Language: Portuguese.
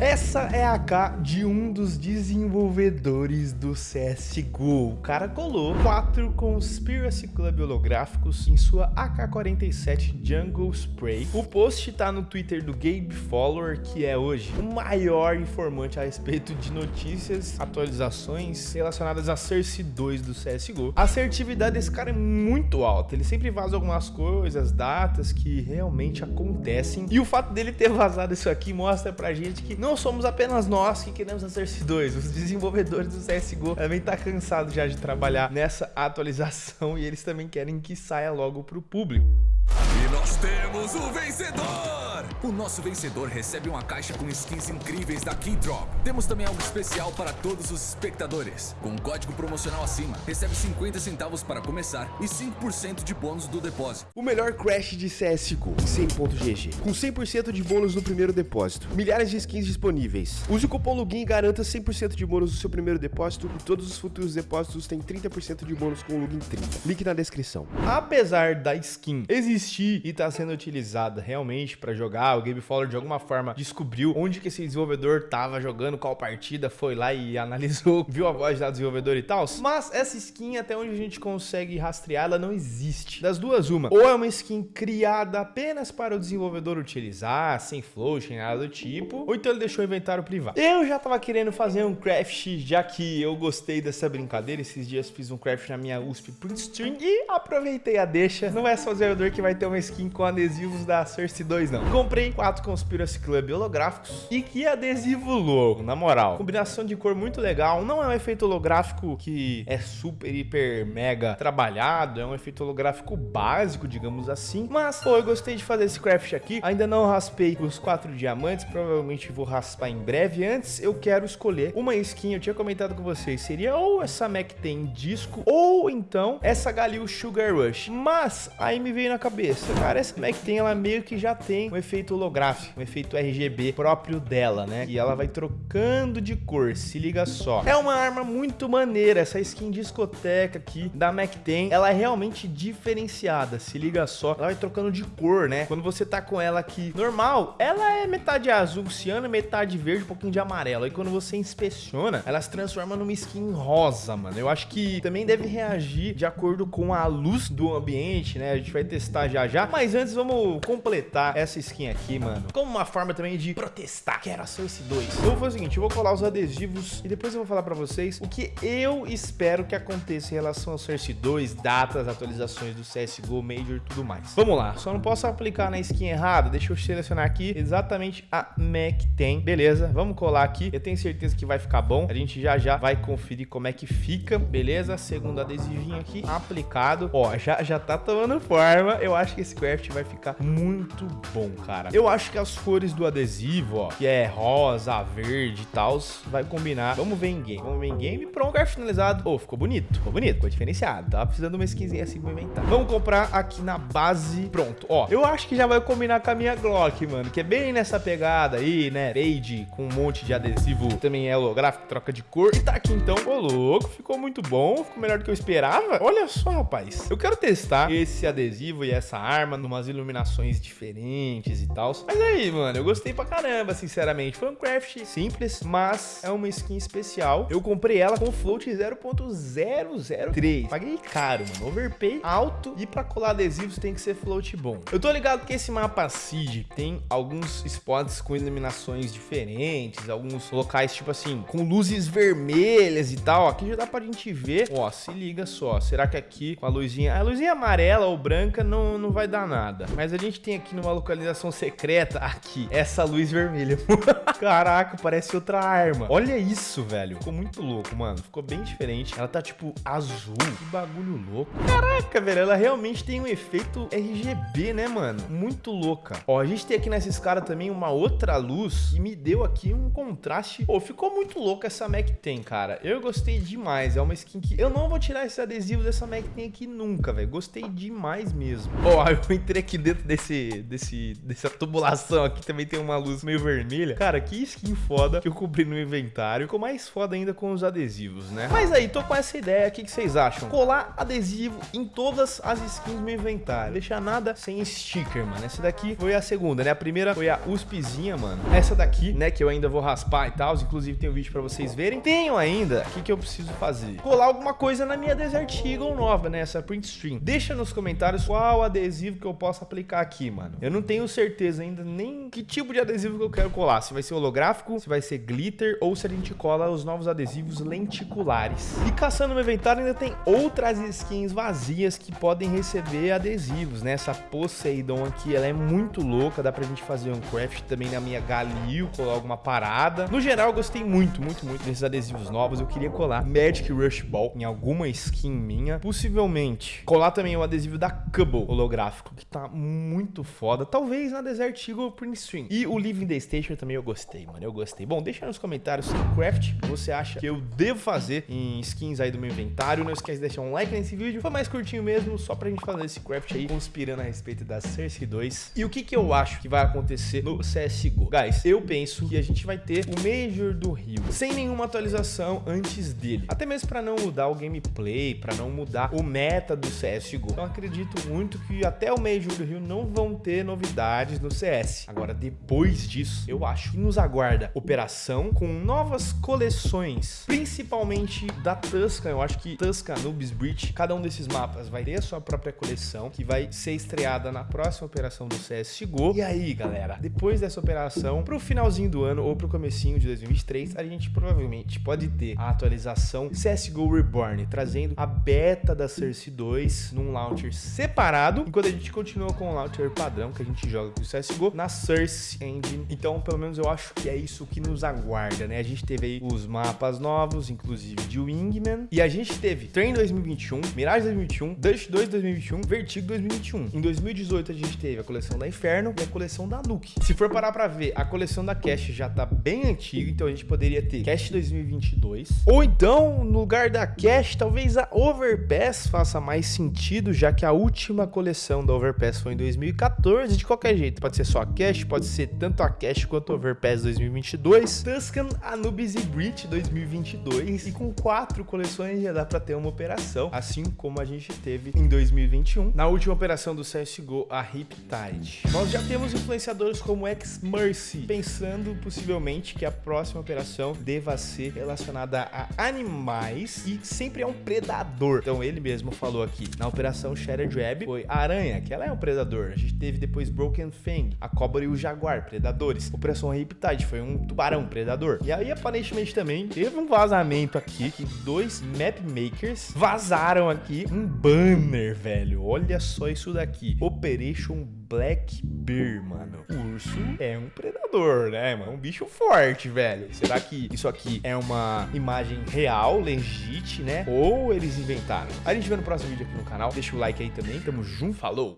Essa é a K de um dos desenvolvedores do CSGO. O cara colou quatro Conspiracy Club holográficos em sua AK-47 Jungle Spray. O post tá no Twitter do Gabe Follower, que é hoje o maior informante a respeito de notícias, atualizações relacionadas a Cersei 2 do CSGO. A assertividade desse cara é muito alta, ele sempre vaza algumas coisas, datas que realmente acontecem. E o fato dele ter vazado isso aqui mostra pra gente que não somos apenas nós que queremos a Cersei 2, os desenvolvedores do CSGO também tá cansado já de trabalhar nessa atualização e eles também querem que saia logo pro público. E nós temos o vencedor! O nosso vencedor recebe uma caixa com skins incríveis da Keydrop. Temos também algo especial para todos os espectadores. Com um código promocional acima, recebe 50 centavos para começar e 5% de bônus do depósito. O melhor crash de CSGO, 100.gg, com 100% de bônus no primeiro depósito. Milhares de skins disponíveis. Use o cupom LOGIN e garanta 100% de bônus no seu primeiro depósito e todos os futuros depósitos têm 30% de bônus com o LOGIN 30. Link na descrição. Apesar da skin existir e estar tá sendo utilizada realmente para jogar, o Game Follower de alguma forma descobriu onde que esse desenvolvedor tava jogando, qual partida, foi lá e analisou, viu a voz da desenvolvedor e tal. Mas essa skin, até onde a gente consegue rastrear, ela não existe. Das duas, uma. Ou é uma skin criada apenas para o desenvolvedor utilizar, sem float, nem nada do tipo, ou então ele deixou o inventário privado. Eu já tava querendo fazer um craft, já que eu gostei dessa brincadeira. Esses dias fiz um craft na minha USP Print Stream e aproveitei a deixa. Não é só o desenvolvedor que vai ter uma skin com adesivos da Cersei 2, não. Comprei quatro Conspiracy Club holográficos e que adesivo louco, na moral. Combinação de cor muito legal. Não é um efeito holográfico que é super, hiper, mega trabalhado. É um efeito holográfico básico, digamos assim. Mas, pô, eu gostei de fazer esse craft aqui. Ainda não raspei os quatro diamantes. Provavelmente vou raspar em breve. Antes, eu quero escolher uma skin. Eu tinha comentado com vocês. Seria ou essa Mac tem disco ou então essa Galil Sugar Rush. Mas, aí me veio na cabeça. Cara, essa Mac tem, ela meio que já tem um efeito holográfico, um efeito RGB próprio dela, né? E ela vai trocando de cor, se liga só. É uma arma muito maneira, essa skin discoteca aqui da Mac-10, ela é realmente diferenciada, se liga só. Ela vai trocando de cor, né? Quando você tá com ela aqui normal, ela é metade azul ciano, metade verde, um pouquinho de amarelo. E quando você inspeciona, ela se transforma numa skin rosa, mano. Eu acho que também deve reagir de acordo com a luz do ambiente, né? A gente vai testar já já. Mas antes, vamos completar essa skin aqui aqui, mano. Como uma forma também de protestar. Quero a Source 2. Eu vou fazer o seguinte, eu vou colar os adesivos e depois eu vou falar pra vocês o que eu espero que aconteça em relação ao Source 2, datas, atualizações do CSGO, Major e tudo mais. Vamos lá, só não posso aplicar na skin errada. Deixa eu selecionar aqui exatamente a Mac tem. Beleza, vamos colar aqui. Eu tenho certeza que vai ficar bom. A gente já já vai conferir como é que fica. Beleza, segundo adesivinho aqui aplicado. Ó, já, já tá tomando forma. Eu acho que esse craft vai ficar muito bom, cara. Eu acho que as cores do adesivo, ó, que é rosa, verde e tal, vai combinar. Vamos ver em game. Vamos ver em game. Pronto, lugar finalizado. Oh, ficou bonito. Ficou bonito. Ficou diferenciado. Tava precisando de uma skinzinha assim pra inventar. Vamos comprar aqui na base. Pronto. Ó, eu acho que já vai combinar com a minha Glock, mano. Que é bem nessa pegada aí, né? Fade com um monte de adesivo. Também é holográfico, troca de cor. E tá aqui então. Ô, louco. Ficou muito bom. Ficou melhor do que eu esperava. Olha só, rapaz. Eu quero testar esse adesivo e essa arma numas iluminações diferentes e tal. Mas aí, mano, eu gostei pra caramba, sinceramente. Foi um craft simples, mas é uma skin especial. Eu comprei ela com float 0.003. Paguei caro, mano. Overpay alto e pra colar adesivos tem que ser float bom. Eu tô ligado que esse mapa Seed tem alguns spots com iluminações diferentes, alguns locais, tipo assim, com luzes vermelhas e tal. Aqui já dá pra gente ver. Ó, se liga só. Será que aqui com a luzinha... A luzinha amarela ou branca não, não vai dar nada. Mas a gente tem aqui numa localização secreta secreta aqui. Essa luz vermelha. Caraca, parece outra arma. Olha isso, velho. Ficou muito louco, mano. Ficou bem diferente. Ela tá, tipo, azul. Que bagulho louco. Caraca, velho. Ela realmente tem um efeito RGB, né, mano? Muito louca. Ó, a gente tem aqui nessa escada também uma outra luz que me deu aqui um contraste. Pô, ficou muito louca essa Mac tem, cara. Eu gostei demais. É uma skin que eu não vou tirar esse adesivo dessa Mac tem aqui nunca, velho. Gostei demais mesmo. Ó, eu entrei aqui dentro desse, desse, desse Essa tubulação aqui também tem uma luz meio vermelha. Cara, que skin foda que eu cobri no inventário. Ficou mais foda ainda com os adesivos, né? Mas aí, tô com essa ideia. O que, que vocês acham? Colar adesivo em todas as skins do inventário. Deixar nada sem sticker, mano. Essa daqui foi a segunda, né? A primeira foi a USPzinha, mano. Essa daqui, né? Que eu ainda vou raspar e tal. Inclusive tem um vídeo pra vocês verem. Tenho ainda. O que, que eu preciso fazer? Colar alguma coisa na minha Desert Eagle nova, né? Essa print stream. Deixa nos comentários qual adesivo que eu posso aplicar aqui, mano. Eu não tenho certeza ainda nem que tipo de adesivo que eu quero colar. Se vai ser holográfico, se vai ser glitter ou se a gente cola os novos adesivos lenticulares. E caçando no inventário ainda tem outras skins vazias que podem receber adesivos, né? Essa Poseidon aqui, ela é muito louca. Dá pra gente fazer um craft também na minha Galil, colar alguma parada. No geral, eu gostei muito, muito, muito desses adesivos novos. Eu queria colar Magic Rush Ball em alguma skin minha. Possivelmente colar também o adesivo da Cubble holográfico, que tá muito foda. Talvez na Desert Eagle Print Stream. E o Living the Station também eu gostei, mano. Eu gostei. Bom, deixa nos comentários que craft você acha que eu devo fazer em skins aí do meu inventário. Não esquece de deixar um like nesse vídeo. Foi mais curtinho mesmo, só pra gente fazer esse craft aí, conspirando a respeito da Cersei 2. E o que que eu acho que vai acontecer no CSGO? Guys, eu penso que a gente vai ter o Major do Rio, sem nenhuma atualização antes dele. Até mesmo pra não mudar o gameplay, pra não mudar o meta do CSGO. Então acredito muito que até o Major do Rio não vão ter novidades no CS. Agora, depois disso, eu acho que nos aguarda operação com novas coleções, principalmente da Tuscan. Eu acho que Tuscan, Noobs Breach, cada um desses mapas vai ter a sua própria coleção, que vai ser estreada na próxima operação do CSGO. E aí, galera, depois dessa operação, pro finalzinho do ano ou pro comecinho de 2023, a gente provavelmente pode ter a atualização CSGO Reborn, trazendo a beta da Cersei 2 num launcher separado, enquanto a gente continua com o launcher padrão que a gente joga com o CSGO na Cersei Engine. Então, pelo menos eu acho que é isso que nos aguarda, né? A gente teve aí os mapas novos, inclusive de Wingman, e a gente teve Train 2021, Mirage 2021, Dust 2 2021, Vertigo 2021. Em 2018 a gente teve a coleção da Inferno e a coleção da Nuke. Se for parar pra ver, a coleção da Cash já tá bem antiga, então a gente poderia ter Cash 2022, ou então, no lugar da Cash, talvez a Overpass faça mais sentido, já que a última coleção da Overpass foi em 2014, de qualquer jeito, pode ser só a Cash, pode ser tanto a Cash quanto Overpass 2022, Tuscan, Anubis e Breach 2022, e com quatro coleções já dá pra ter uma operação, assim como a gente teve em 2021, na última operação do CSGO, a Riptide. Nós já temos influenciadores como X-Mercy, pensando possivelmente que a próxima operação deva ser relacionada a animais e sempre é um predador. Então ele mesmo falou aqui, na operação Shattered Web foi a aranha, que ela é um predador. A gente teve depois Broken Fang, a cobra e o jaguar, predadores. Operação Riptide foi um tubarão, predador. E aí aparentemente também teve um vazamento aqui, que dois map makers vazaram aqui um banner, velho. Olha só isso daqui. Operation Black Bear, mano. O urso é um predador, né, mano? Um bicho forte, velho. Será que isso aqui é uma imagem real, legit, né? Ou eles inventaram? A gente vê no próximo vídeo aqui no canal. Deixa o like aí também. Tamo junto. Falou!